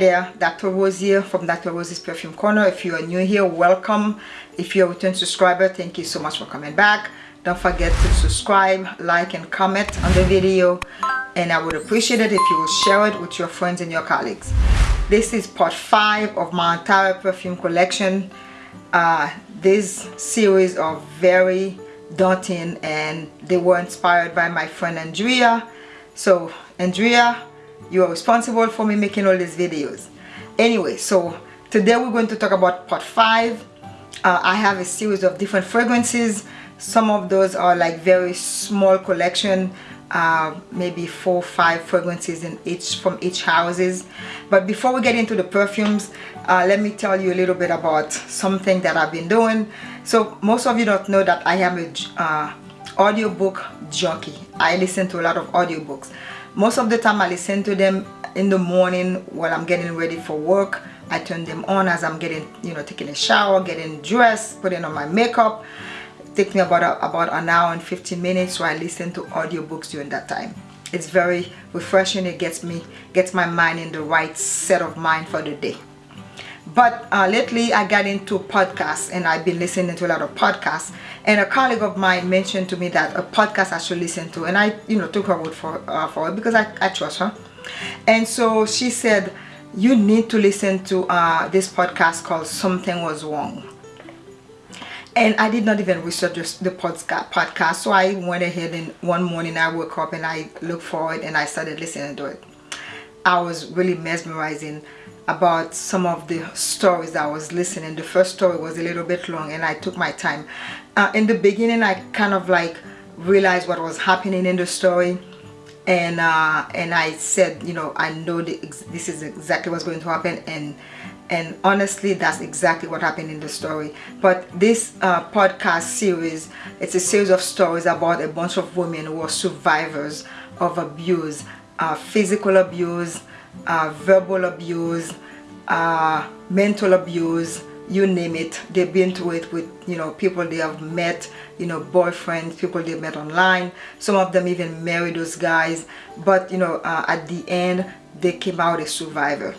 there, Dr. Rose here from Dr. Rose's Perfume Corner. If you are new here, welcome. If you're a return subscriber, thank you so much for coming back. Don't forget to subscribe, like, and comment on the video. And I would appreciate it if you will share it with your friends and your colleagues. This is part 5 of my entire perfume collection. Uh, this series are very daunting and they were inspired by my friend Andrea. So Andrea, you are responsible for me making all these videos. Anyway so today we're going to talk about part five. Uh, I have a series of different fragrances. Some of those are like very small collection uh, maybe four five fragrances in each from each houses. But before we get into the perfumes uh, let me tell you a little bit about something that I've been doing. So most of you don't know that I am a uh, audiobook junkie. I listen to a lot of audiobooks most of the time I listen to them in the morning while I'm getting ready for work. I turn them on as I'm getting you know taking a shower getting dressed putting on my makeup. It takes me about a, about an hour and 15 minutes so I listen to audiobooks during that time. It's very refreshing. It gets me gets my mind in the right set of mind for the day but uh, lately I got into podcasts and I've been listening to a lot of podcasts. And a colleague of mine mentioned to me that a podcast I should listen to and I you know took her word for, uh, for it because I, I trust her. And so she said you need to listen to uh, this podcast called something was wrong. And I did not even research the podcast. So I went ahead and one morning I woke up and I looked for it and I started listening to it. I was really mesmerizing about some of the stories that I was listening. The first story was a little bit long and I took my time. Uh, in the beginning I kind of like realized what was happening in the story and uh, and I said you know I know this is exactly what's going to happen and and honestly that's exactly what happened in the story but this uh, podcast series it's a series of stories about a bunch of women who are survivors of abuse uh, physical abuse uh, verbal abuse, uh, mental abuse, you name it. They've been through it with, you know, people they have met, you know, boyfriends, people they met online. Some of them even married those guys. But, you know, uh, at the end, they came out a survivor.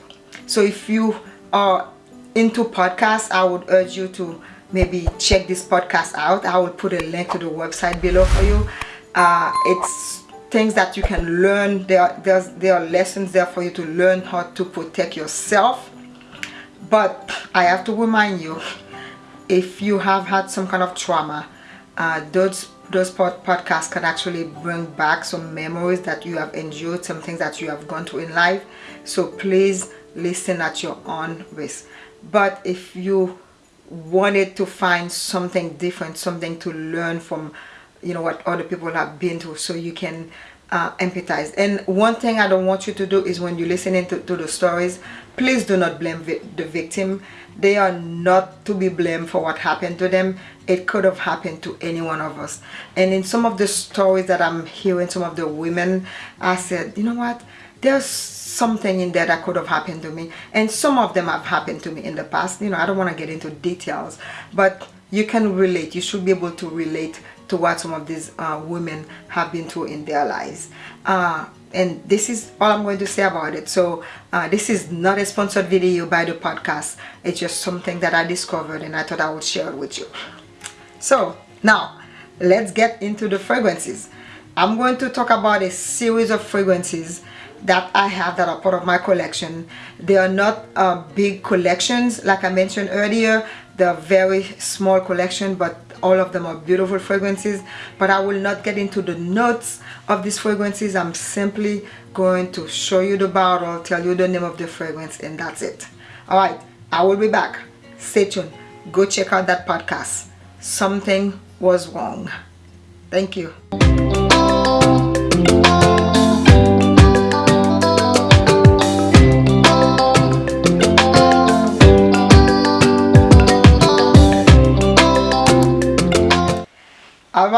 So if you are into podcasts, I would urge you to maybe check this podcast out. I will put a link to the website below for you. Uh, it's things that you can learn. There there's there are lessons there for you to learn how to protect yourself. But I have to remind you if you have had some kind of trauma uh, those those pod podcasts can actually bring back some memories that you have endured some things that you have gone through in life. So please listen at your own risk. But if you wanted to find something different something to learn from you know what other people have been through so you can uh, empathize. And one thing I don't want you to do is when you're listening to, to the stories please do not blame vi the victim. They are not to be blamed for what happened to them. It could have happened to any one of us. And in some of the stories that I'm hearing some of the women I said you know what? There's something in there that could have happened to me. And some of them have happened to me in the past. You know I don't want to get into details but you can relate. You should be able to relate to what some of these uh, women have been through in their lives. Uh, and this is all I'm going to say about it. So uh, this is not a sponsored video by the podcast. It's just something that I discovered and I thought I would share it with you. So now let's get into the fragrances. I'm going to talk about a series of fragrances that I have that are part of my collection. They are not uh, big collections like I mentioned earlier. They're very small collection but all of them are beautiful fragrances. But I will not get into the notes of these fragrances. I'm simply going to show you the bottle tell you the name of the fragrance and that's it. Alright I will be back. Stay tuned. Go check out that podcast. Something was wrong. Thank you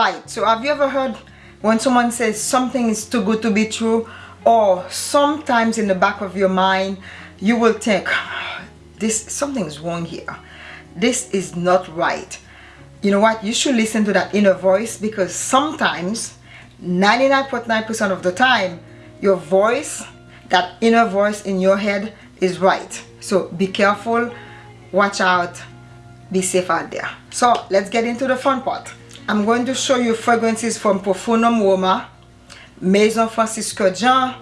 right. So have you ever heard when someone says something is too good to be true or sometimes in the back of your mind you will think this something's wrong here. This is not right. You know what? You should listen to that inner voice because sometimes 99.9% of the time your voice that inner voice in your head is right. So be careful. Watch out. Be safe out there. So let's get into the fun part I'm going to show you fragrances from Profumum Roma Maison Francis Kurkdjian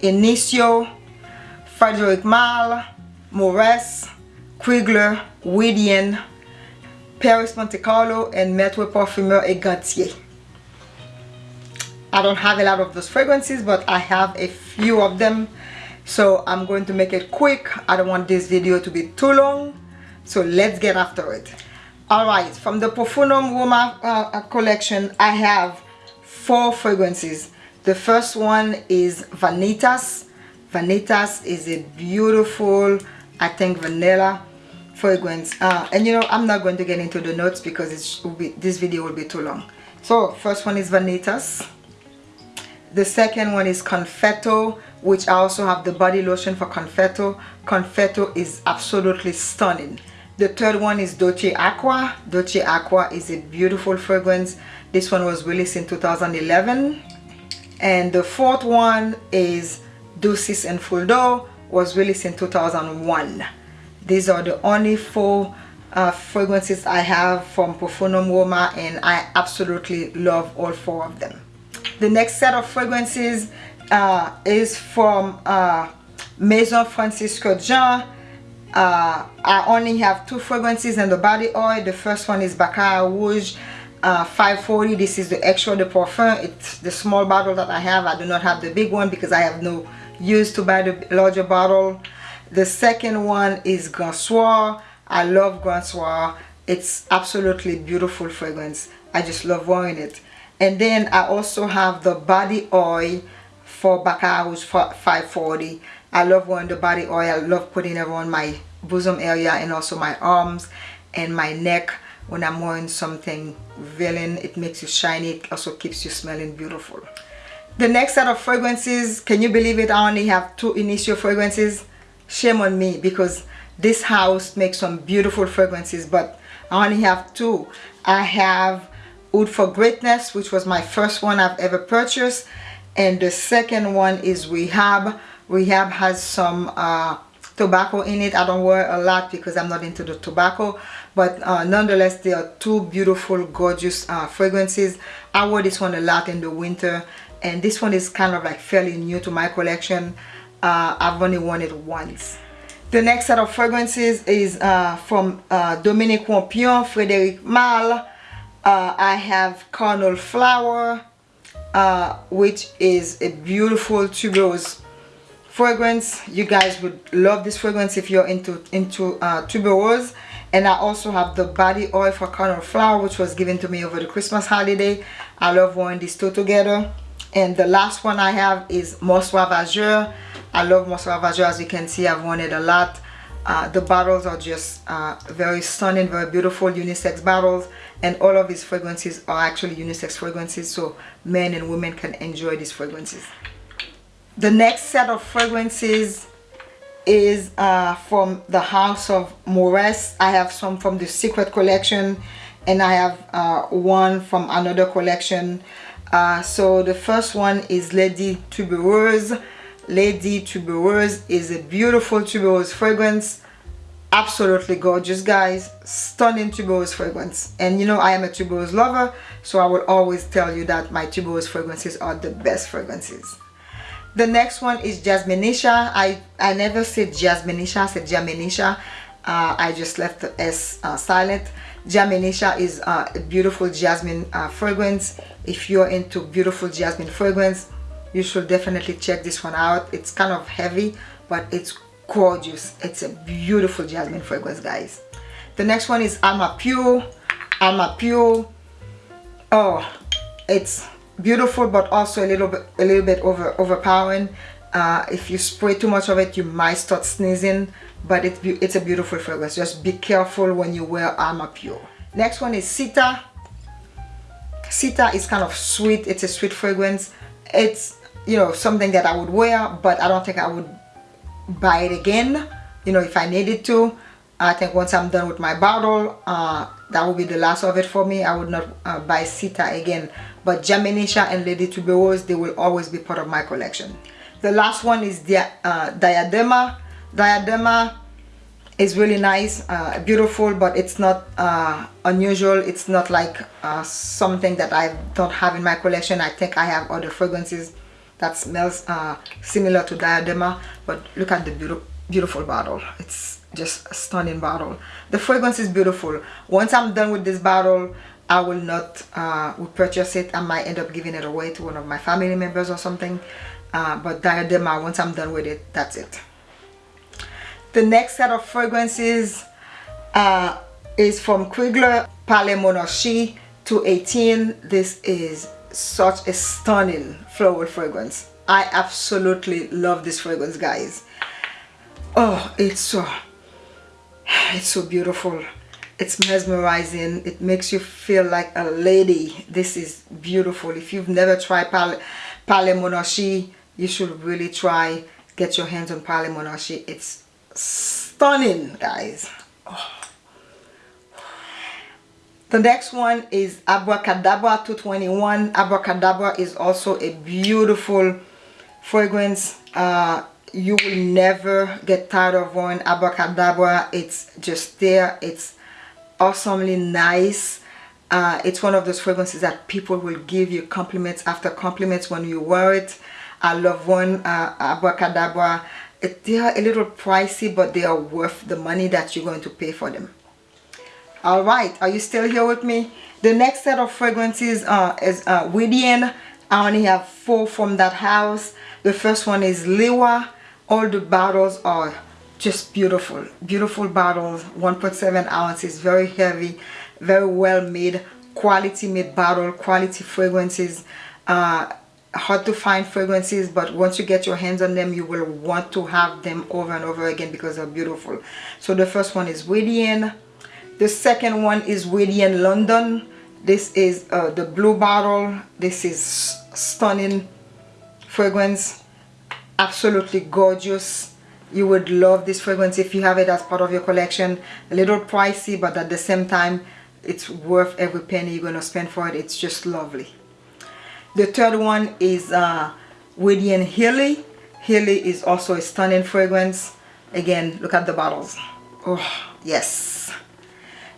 Initio Frederic Malle Moresque Krigler Widian Perris Monte Carlo and Maître Parfumeur et Gantier I don't have a lot of those fragrances but I have a few of them. So I'm going to make it quick. I don't want this video to be too long. So let's get after it all right from the Profumum Roma uh, uh, collection I have four fragrances. The first one is Vanitas. Vanitas is a beautiful I think vanilla fragrance. Uh, and you know I'm not going to get into the notes because be, this video will be too long. So first one is Vanitas. The second one is Confetto which I also have the body lotion for Confetto. Confetto is absolutely stunning. The third one is Dolce Acqua. Dolce Acqua is a beautiful fragrance. This one was released in 2011. And the fourth one is Dulcis in Fundo was released in 2001. These are the only four uh, fragrances I have from Profumum Roma and I absolutely love all four of them. The next set of fragrances uh, is from uh, Maison Francis Kurkdjian. Uh, I only have two fragrances in the body oil. The first one is Baccarat Rouge uh, 540. This is the extrait de parfum. It's the small bottle that I have. I do not have the big one because I have no use to buy the larger bottle. The second one is Grand Soir. I love Grand Soir. It's absolutely beautiful fragrance. I just love wearing it. And then I also have the body oil for Baccarat Rouge 540. I love wearing the body oil. I love putting it on my bosom area and also my arms and my neck when I'm wearing something villain. It makes you shiny. It also keeps you smelling beautiful. The next set of fragrances, can you believe it? I only have two Initio fragrances. Shame on me because this house makes some beautiful fragrances but I only have two. I have Oud for Greatness which was my first one I've ever purchased and the second one is Rehab. Rehab has some uh, tobacco in it. I don't wear a lot because I'm not into the tobacco but uh, nonetheless they are two beautiful gorgeous uh, fragrances. I wore this one a lot in the winter and this one is kind of like fairly new to my collection. Uh, I've only worn it once. The next set of fragrances is uh, from uh, Dominique Ropion, Frederic Malle. I have Carnal Flower, uh, which is a beautiful tuberose fragrance. You guys would love this fragrance if you're into into uh, tuberose. And I also have the body oil for Carnal Flower which was given to me over the Christmas holiday. I love wearing these two together. And the last one I have is Musc Ravageur. I love Musc Ravageur. As you can see I've worn it a lot. Uh, the bottles are just uh, very stunning very beautiful unisex bottles. And all of these fragrances are actually unisex fragrances so men and women can enjoy these fragrances the next set of fragrances is uh, from the house of Moresque I have some from the secret collection and I have uh, one from another collection. Uh, so the first one is Lady Tubereuse Lady Tubereuse is a beautiful tuberose fragrance. Absolutely gorgeous guys. Stunning tuberose fragrance. And you know I am a tuberose lover so I will always tell you that my tuberose fragrances are the best fragrances the next one is Jasminisha. I I never said Jasminisha I said Jaminisha. Uh, I just left the S uh, silent. Jaminisha is uh, a beautiful jasmine uh, fragrance. If you're into beautiful jasmine fragrance you should definitely check this one out. It's kind of heavy but it's gorgeous. It's a beautiful jasmine fragrance guys. The next one is Alma Pure. Alma Pure. Oh it's beautiful but also a little bit a little bit over overpowering. Uh, if you spray too much of it you might start sneezing but it's it's a beautiful fragrance. Just be careful when you wear Alma Pure. Next one is Sita. Sita is kind of sweet. It's a sweet fragrance. It's you know something that I would wear but I don't think I would buy it again you know if I needed to. I think once I'm done with my bottle uh, that will be the last of it for me. I would not uh, buy Sita again. But Jaminisha and Lady Tuberose they will always be part of my collection. The last one is the uh, Diadema. Diadema is really nice uh, beautiful but it's not uh, unusual. It's not like uh, something that I don't have in my collection. I think I have other fragrances that smells uh, similar to diadema. But look at the beautiful beautiful bottle. It's just a stunning bottle the fragrance is beautiful. Once I'm done with this bottle I will not uh, purchase it. I might end up giving it away to one of my family members or something. Uh, but diadema once I'm done with it that's it. The next set of fragrances uh, is from Krigler Palais Monarchie 218 this is such a stunning floral fragrance. I absolutely love this fragrance guys. Oh it's so it's so beautiful. It's mesmerizing. It makes you feel like a lady. This is beautiful. If you've never tried Palais Monarchie you should really try. Get your hands on Palais Monarchie it's stunning guys. Oh. the next one is Abracadabra 221 Abracadabra is also a beautiful fragrance. Uh, you will never get tired of one abracadabra. It's just there. It's awesomely nice. Uh, it's one of those fragrances that people will give you compliments after compliments when you wear it. I love one uh, abracadabra. It, they are a little pricey but they are worth the money that you're going to pay for them. All right are you still here with me? The next set of fragrances uh, is uh, Widian. I only have four from that house. The first one is Liwa all the bottles are just beautiful. Beautiful bottles 1.7 ounces very heavy very well made quality made bottle quality fragrances. Uh, hard to find fragrances but once you get your hands on them you will want to have them over and over again because they're beautiful. So the first one is Widian the second one is Widian London. This is uh, the blue bottle. This is stunning fragrance absolutely gorgeous. You would love this fragrance if you have it as part of your collection. A little pricey but at the same time it's worth every penny you're going to spend for it. It's just lovely. The third one is uh Widian Healy Healy is also a stunning fragrance. Again look at the bottles. Oh yes.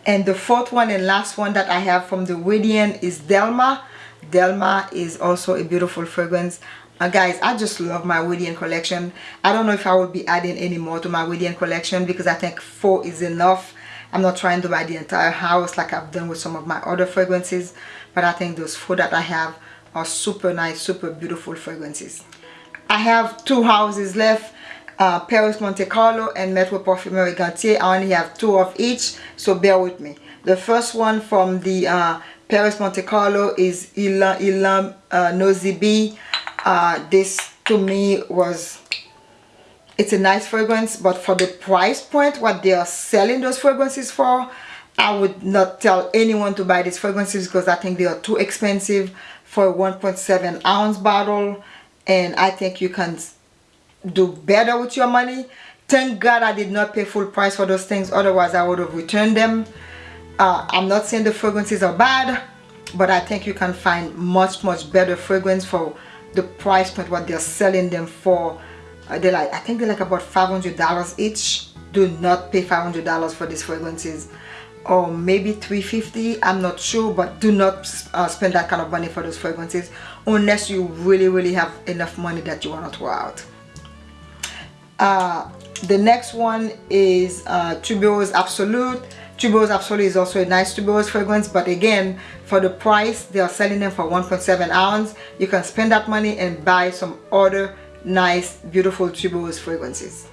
And the fourth one and last one that I have from the Widian is Delma. Delma is also a beautiful fragrance uh, guys I just love my Widian collection. I don't know if I will be adding any more to my Widian collection because I think four is enough. I'm not trying to buy the entire house like I've done with some of my other fragrances but I think those four that I have are super nice super beautiful fragrances. I have two houses left uh, Perris Monte Carlo and Maître Parfumerie Gantier. I only have two of each so bear with me. The first one from the uh, Perris Monte Carlo is Ylang Ylang uh, Nosy Be uh, this to me was it's a nice fragrance but for the price point what they are selling those fragrances for I would not tell anyone to buy these fragrances because I think they are too expensive for a 1.7 ounce bottle. And I think you can do better with your money. Thank God I did not pay full price for those things otherwise I would have returned them. Uh, I'm not saying the fragrances are bad but I think you can find much much better fragrance for the price point what they're selling them for uh, they're like I think they're like about $500 each. Do not pay $500 for these fragrances. Or maybe 350 I'm not sure but do not uh, spend that kind of money for those fragrances unless you really really have enough money that you want to throw out. Uh, the next one is uh, Absolute Tuberose Absolute is also a nice tuberose fragrance but again for the price they are selling them for 1.7 ounce. You can spend that money and buy some other nice beautiful tuberose fragrances.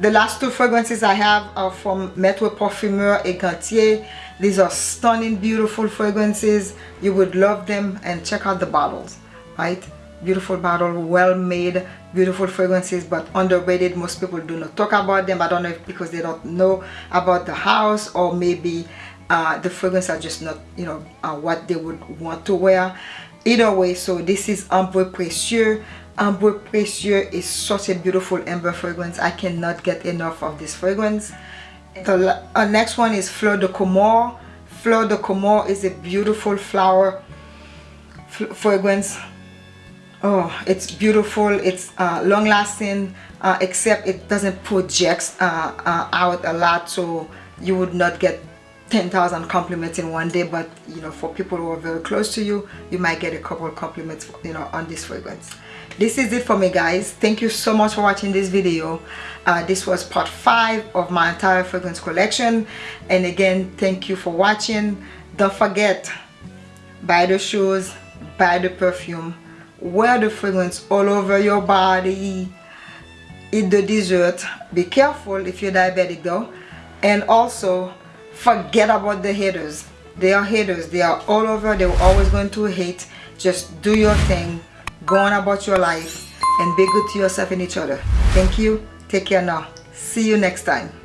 The last two fragrances I have are from Maître Parfumeur et Gantier. These are stunning beautiful fragrances. You would love them and check out the bottles right beautiful bottle well made beautiful fragrances but underrated. Most people do not talk about them. I don't know if because they don't know about the house or maybe uh, the fragrance are just not you know uh, what they would want to wear. Either way so this is ambre précieux ambre précieux is such a beautiful amber fragrance. I cannot get enough of this fragrance. The uh, next one is fleur de comore. Fleur de comore is a beautiful flower fragrance oh it's beautiful. It's uh, long lasting uh, except it doesn't project uh, uh, out a lot so you would not get 10,000 compliments in one day but you know for people who are very close to you you might get a couple compliments you know on this fragrance this is it for me guys. Thank you so much for watching this video. Uh, this was part five of my entire fragrance collection. And again thank you for watching. Don't forget buy the shoes buy the perfume wear the fragrance all over your body. Eat the dessert be careful if you're diabetic though. And also forget about the haters. They are haters. They are all over. They're always going to hate. Just do your thing. Go on about your life and be good to yourself and each other. Thank you. Take care now. See you next time